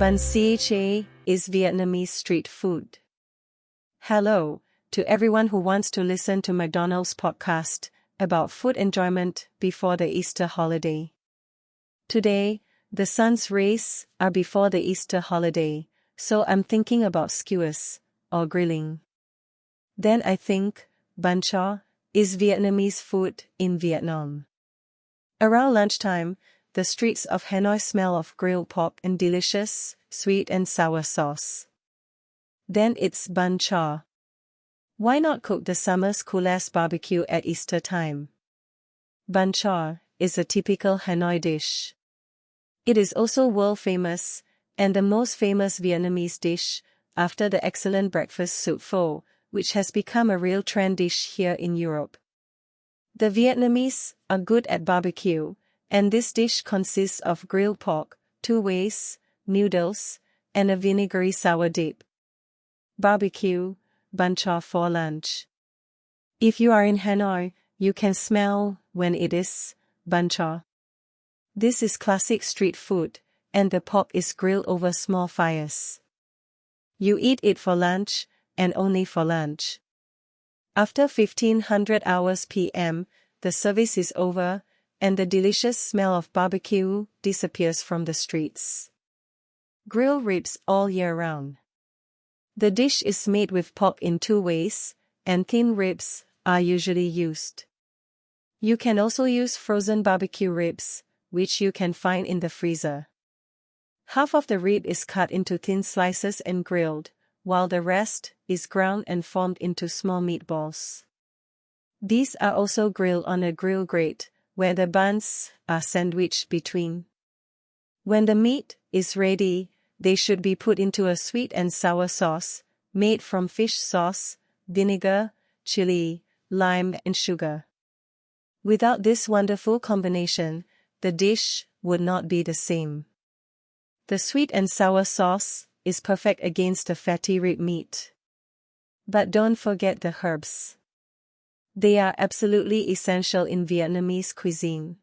Bun cha is Vietnamese street food. Hello to everyone who wants to listen to McDonald's podcast about food enjoyment before the Easter holiday. Today, the sun's rays are before the Easter holiday, so I'm thinking about skewers or grilling. Then I think, bun cha is Vietnamese food in Vietnam. Around lunchtime, the streets of Hanoi smell of grilled pork and delicious, sweet and sour sauce. Then it's bun cha. Why not cook the summer's coolest barbecue at Easter time? Bun cha is a typical Hanoi dish. It is also world famous, and the most famous Vietnamese dish, after the excellent breakfast soup pho, which has become a real trend dish here in Europe. The Vietnamese are good at barbecue, and this dish consists of grilled pork, two ways, noodles, and a vinegary sour dip. Barbecue, bun cha for lunch. If you are in Hanoi, you can smell when it is bun cha. This is classic street food, and the pork is grilled over small fires. You eat it for lunch, and only for lunch. After 1500 hours p.m., the service is over, and the delicious smell of barbecue disappears from the streets. Grill ribs all year round. The dish is made with pork in two ways, and thin ribs are usually used. You can also use frozen barbecue ribs, which you can find in the freezer. Half of the rib is cut into thin slices and grilled, while the rest is ground and formed into small meatballs. These are also grilled on a grill grate, where the buns are sandwiched between. When the meat is ready, they should be put into a sweet and sour sauce, made from fish sauce, vinegar, chili, lime and sugar. Without this wonderful combination, the dish would not be the same. The sweet and sour sauce is perfect against the fatty rib meat. But don't forget the herbs. They are absolutely essential in Vietnamese cuisine.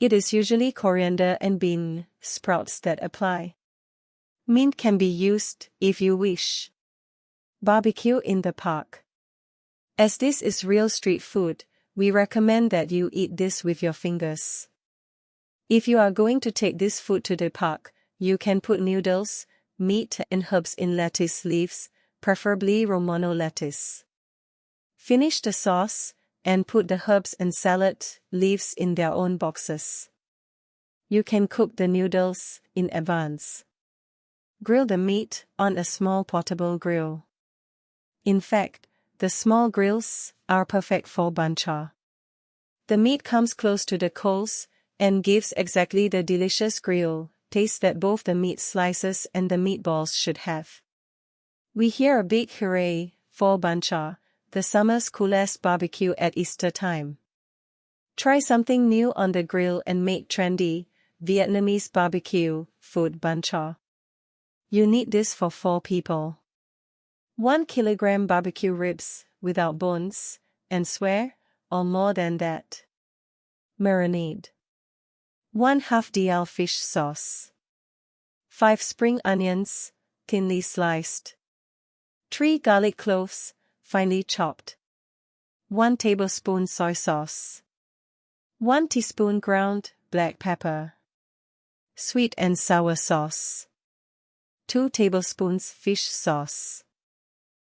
It is usually coriander and bean sprouts that apply. Mint can be used if you wish. Barbecue in the park. As this is real street food, we recommend that you eat this with your fingers. If you are going to take this food to the park, you can put noodles, meat and herbs in lettuce leaves, preferably Romano lettuce. Finish the sauce, and put the herbs and salad leaves in their own boxes. You can cook the noodles in advance. Grill the meat on a small portable grill. In fact, the small grills are perfect for bun cha. The meat comes close to the coals and gives exactly the delicious grill taste that both the meat slices and the meatballs should have. We hear a big hooray for bun cha the summer's coolest barbecue at Easter time. Try something new on the grill and make trendy, Vietnamese barbecue food bun cha. You need this for 4 people. 1 kilogram barbecue ribs without bones, and swear, or more than that. Marinade. 1 half DL fish sauce. 5 spring onions, thinly sliced. 3 garlic cloves, finely chopped. 1 tablespoon soy sauce. 1 teaspoon ground black pepper. Sweet and sour sauce. 2 tablespoons fish sauce.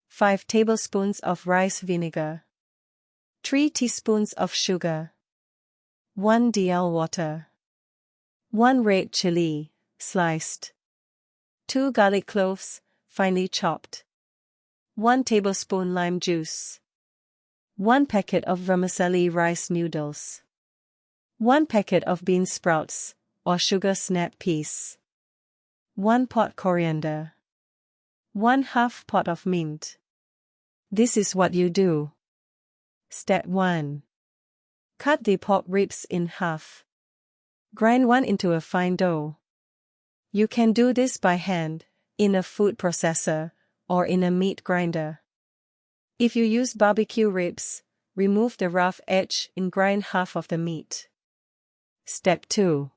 5 tablespoons of rice vinegar. 3 teaspoons of sugar. 1 dl water. 1 red chili, sliced. 2 garlic cloves, finely chopped. 1 tablespoon lime juice. 1 packet of vermicelli rice noodles. 1 packet of bean sprouts, or sugar snap peas. 1 pot coriander. 1 half pot of mint. This is what you do. Step 1. Cut the pork ribs in half. Grind one into a fine dough. You can do this by hand, in a food processor, or in a meat grinder. If you use barbecue ribs, remove the rough edge and grind half of the meat. Step 2.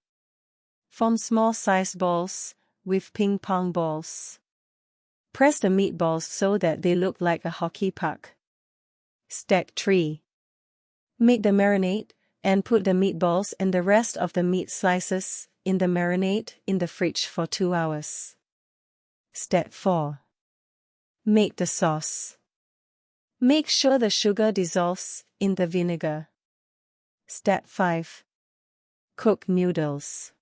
Form small sized balls, with ping pong balls. Press the meatballs so that they look like a hockey puck. Step 3. Make the marinade, and put the meatballs and the rest of the meat slices in the marinade in the fridge for 2 hours. Step 4. Make the sauce. Make sure the sugar dissolves in the vinegar. Step 5. Cook noodles.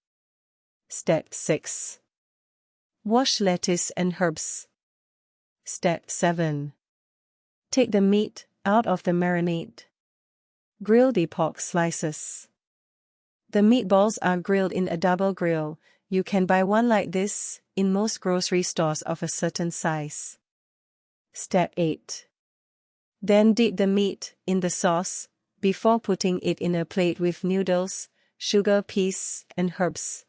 Step 6. Wash lettuce and herbs. Step 7. Take the meat out of the marinade. Grill the pork slices. The meatballs are grilled in a double grill. You can buy one like this in most grocery stores of a certain size. Step 8. Then dip the meat in the sauce before putting it in a plate with noodles, sugar peas, and herbs.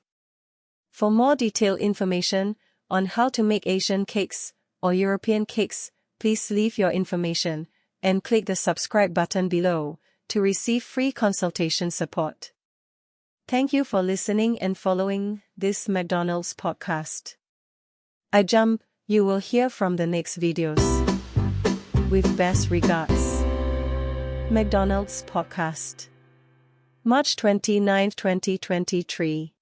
For more detailed information on how to make Asian cakes or European cakes, please leave your information and click the subscribe button below to receive free consultation support. Thank you for listening and following this McDonald's podcast. I jump, you will hear from the next videos. With best regards. McDonald's Podcast. March 29, 2023.